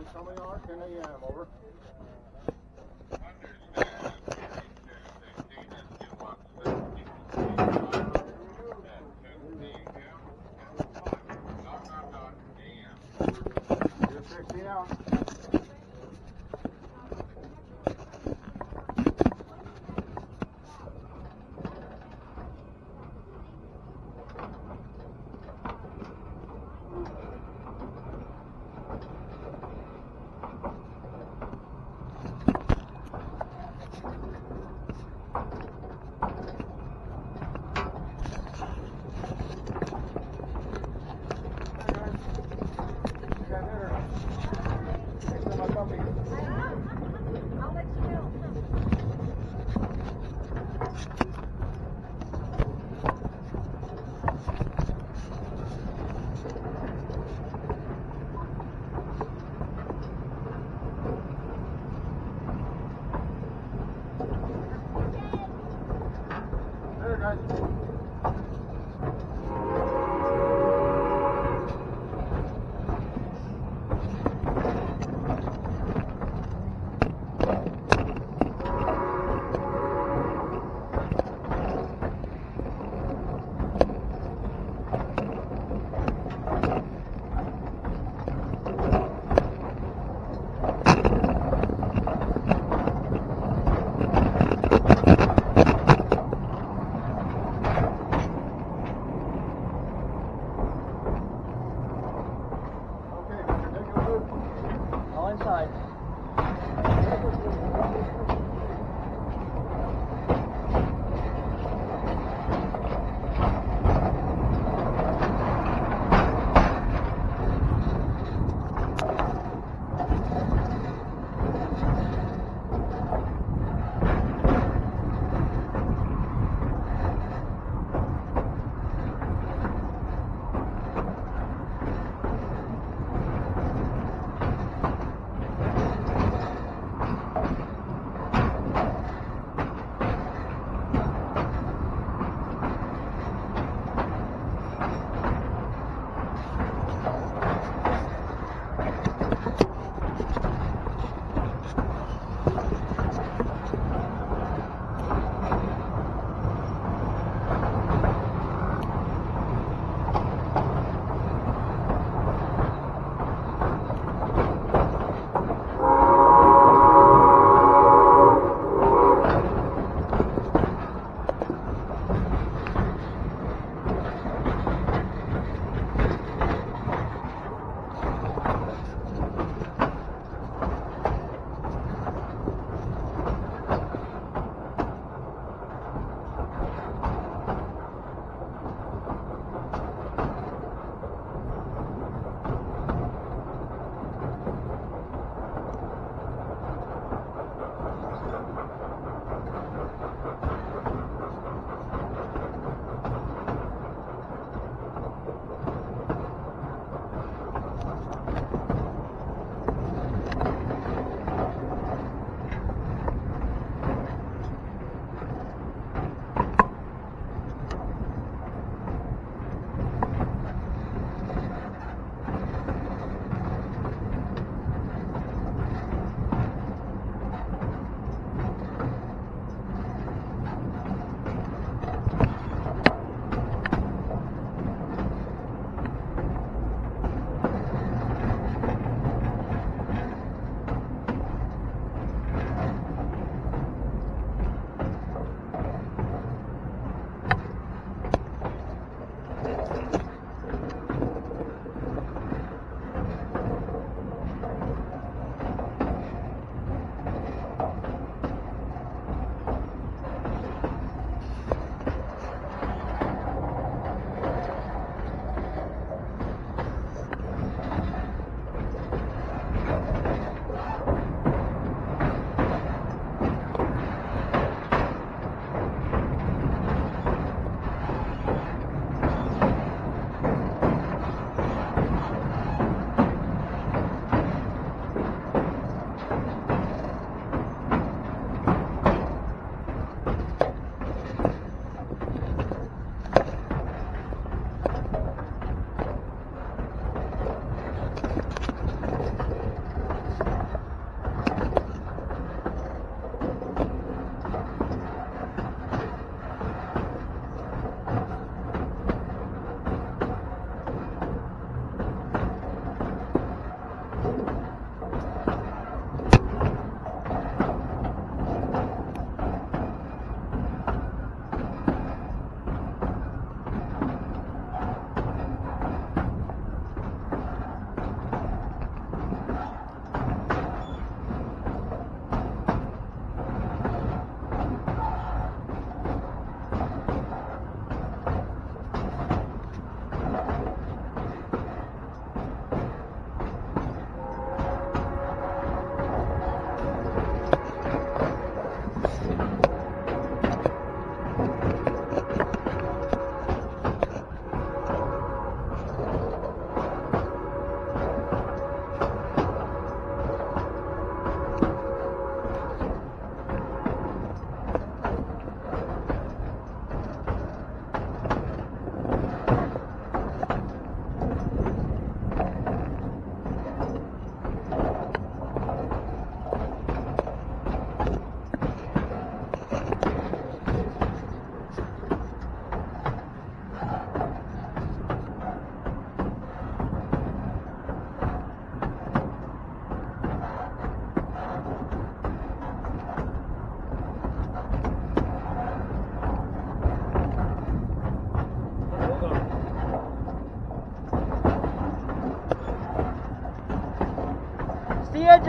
Bonnie Summer Yard, 10 a.m. Over.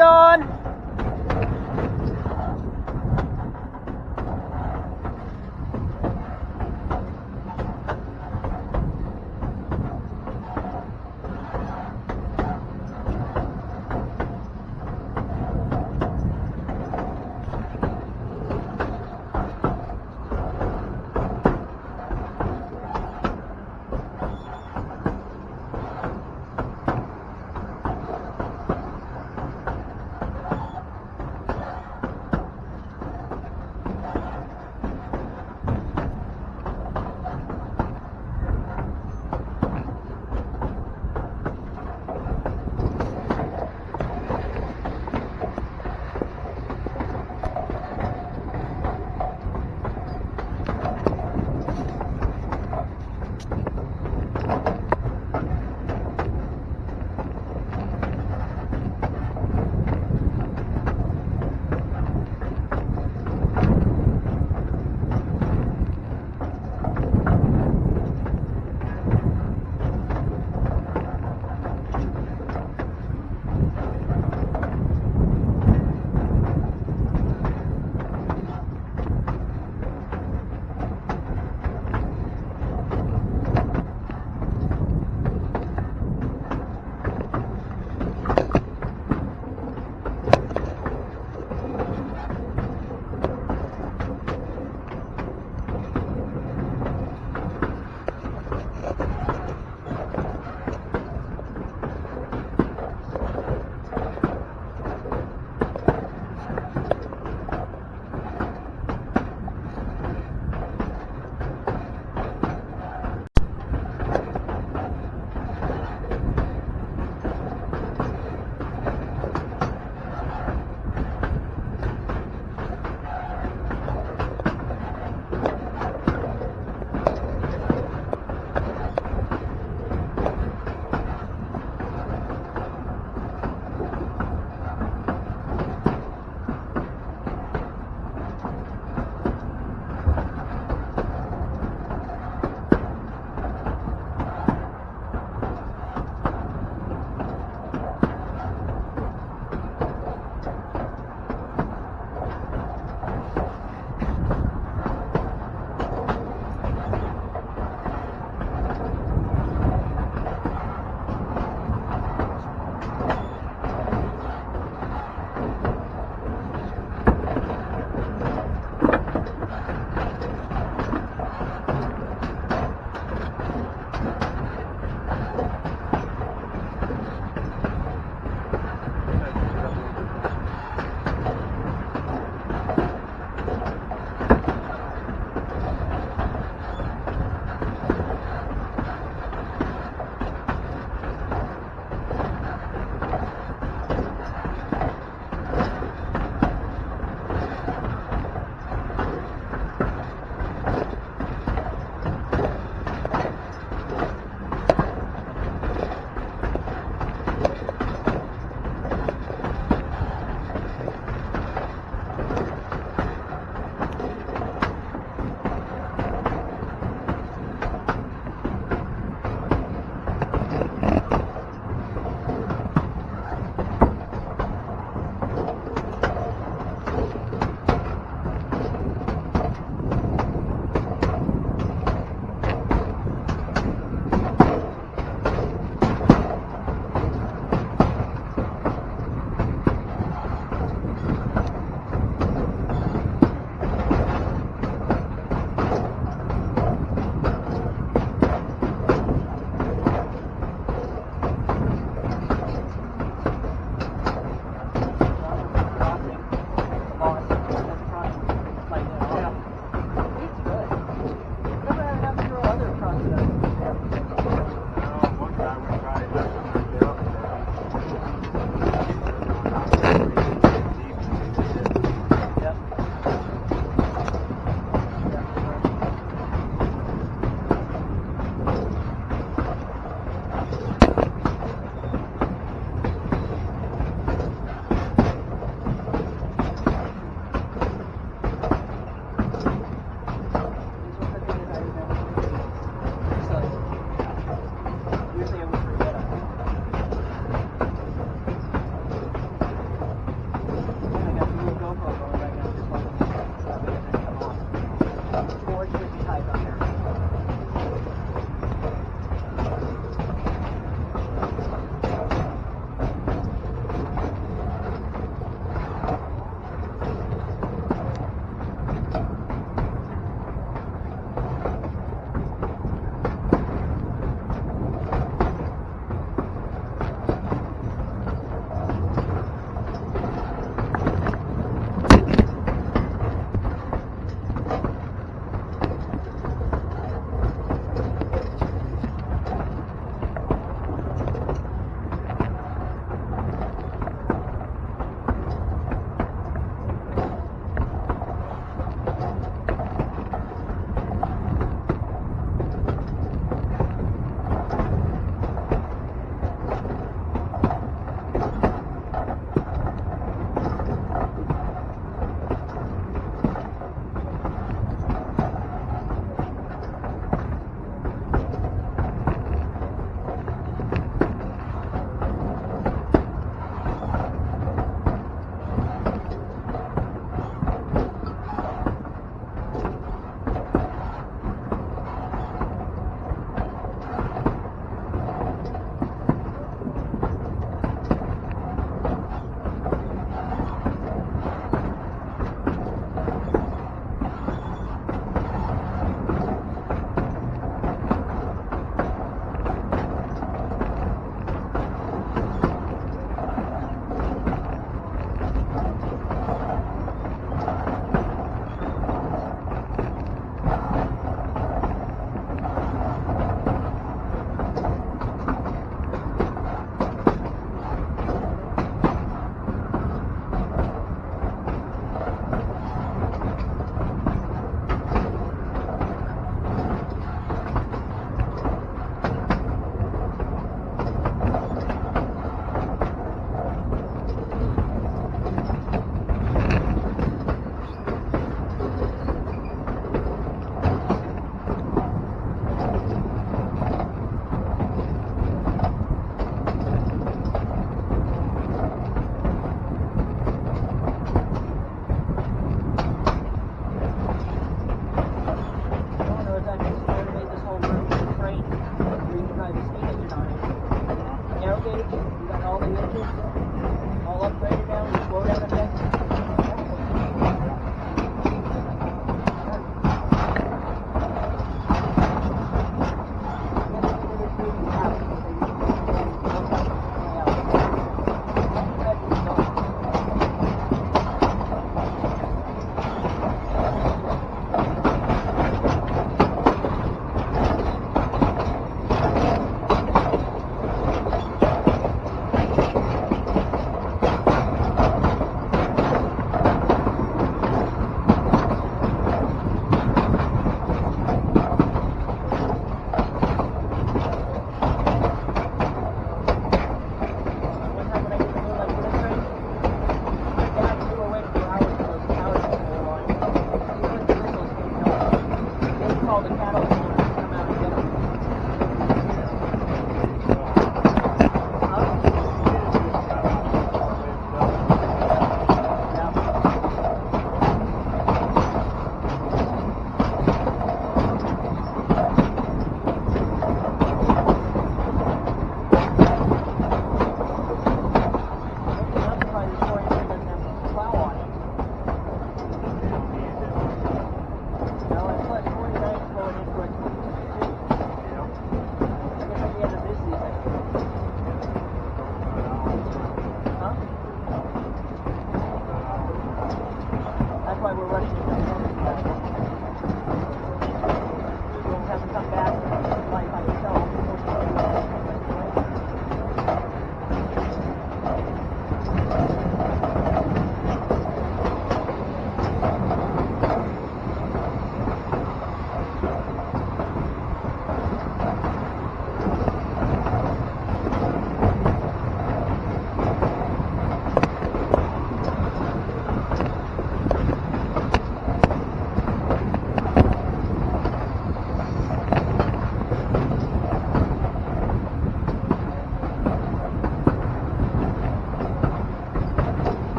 See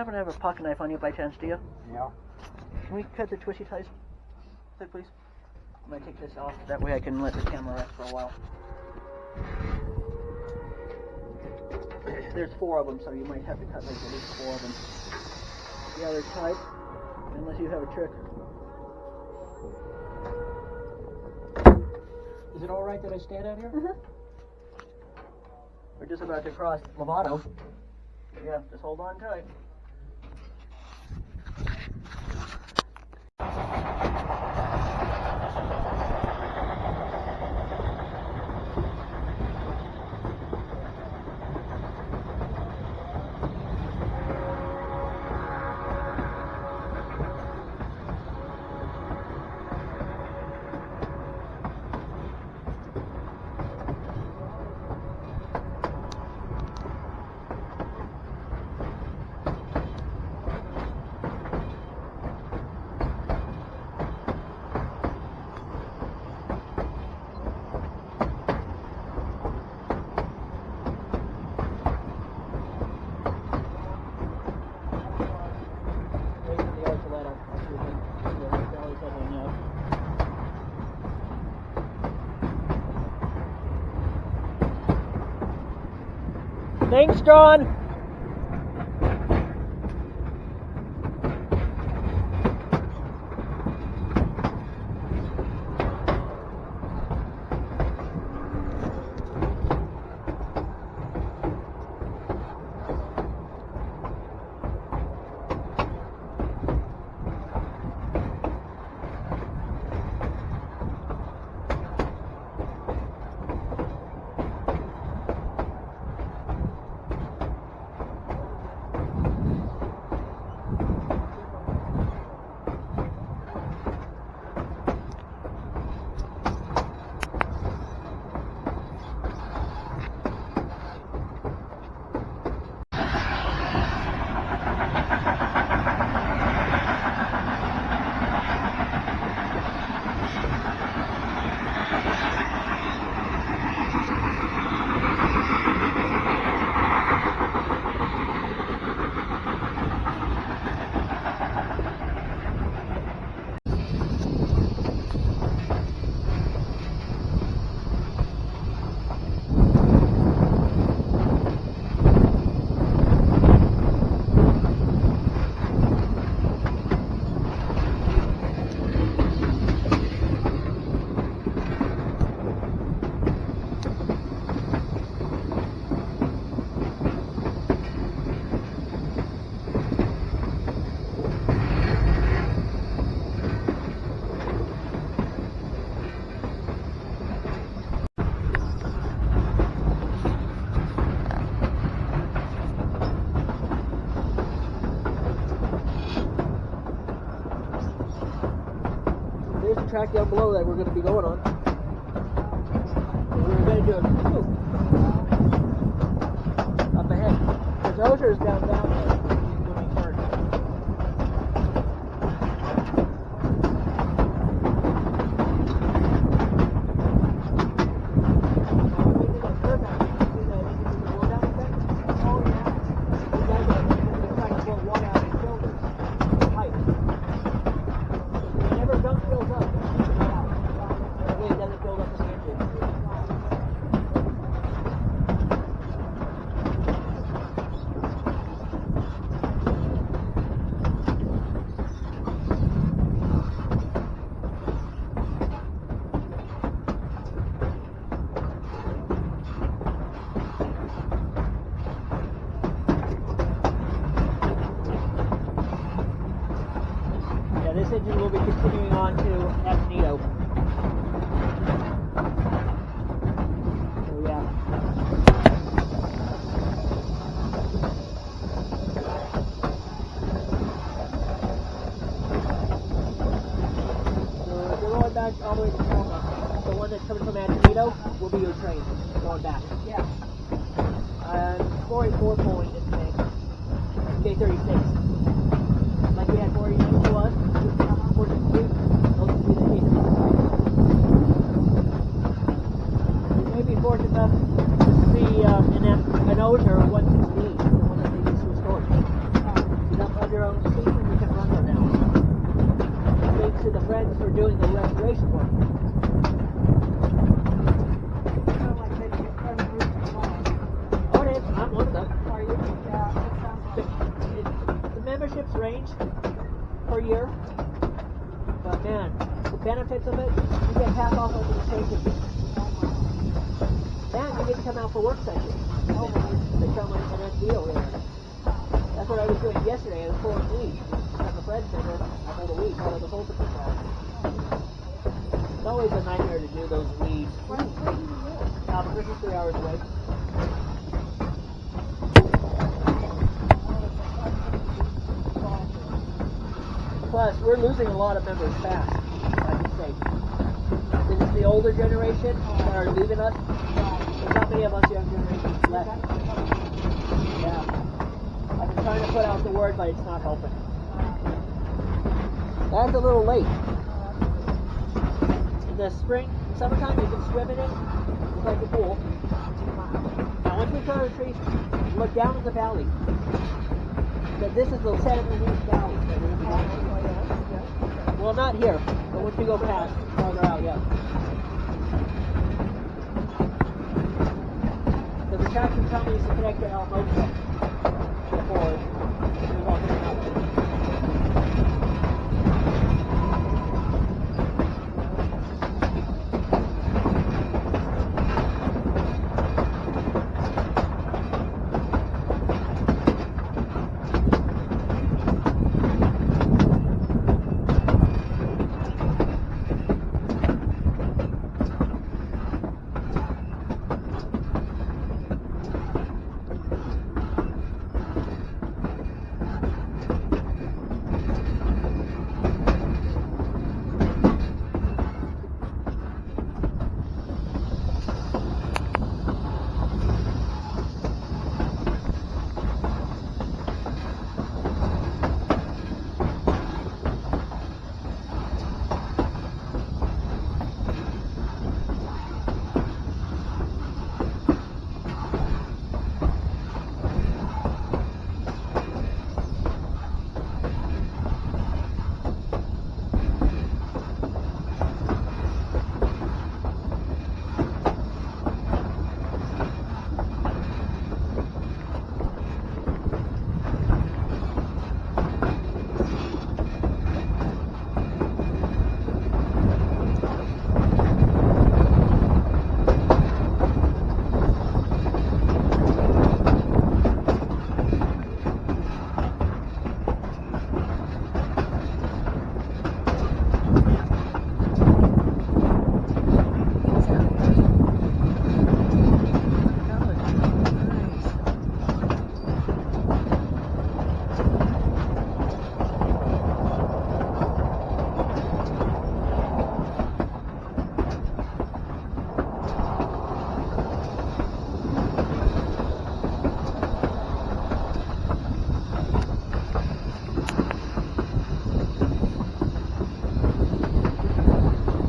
happen to have a pocket knife on you by chance, do you? Yeah. Can we cut the twisty ties, please? I'm gonna take this off. That way I can let the camera rest for a while. There's four of them, so you might have to cut like at least four of them. Yeah, they're tight, unless you have a trick. Is it all right that I stand out here? Mhm. We're just about to cross Lobato. Yeah, just hold on tight. Wait for the light to light up. I'll see if I- yeah, the belly's settling out. Thanks, John. There's the track down below that we're going to be going on. And we're going to do a swoop up ahead. Because Osier's down down there. When we turn. Whenever gunk fills up, just get out. That way it doesn't build up in the engine. Yeah, this engine will be continuing on to Antonito. So yeah. So if you're going back all the way to Chama, the one that's coming from Antonito will be your train going back. Yeah. And 484 pulling this thing. K-36. Like we had 49 to us, 463, those would be the cases. You may be fortunate enough to see uh, an, an Ozer 168, the one that they used to to the friends for doing the restoration work. The, memberships range per year, but man, the benefits of it, you get half off of the changes. And you get to come out for work sessions. Oh, they come in an deal there. That's what I was doing yesterday. at was pulling weeds. At the I pulled a weed out of the Fulton Patrol. It's always a nightmare to do those weeds. Albuquerque's three hours away. Plus, we're losing a lot of members fast, I can say. This is the older generation that are leaving us. There's not many of us young generations left. Yeah. I've been trying to put out the word, but it's not helping. That's a little late. In the spring, summertime, you can swim in it. It's like a pool. Now, once we turn the trees, look down at the valley. That this is the Santa Cruz Valley. Well, not here, but once we go past, farther out, yeah. The traction company is to connect to El before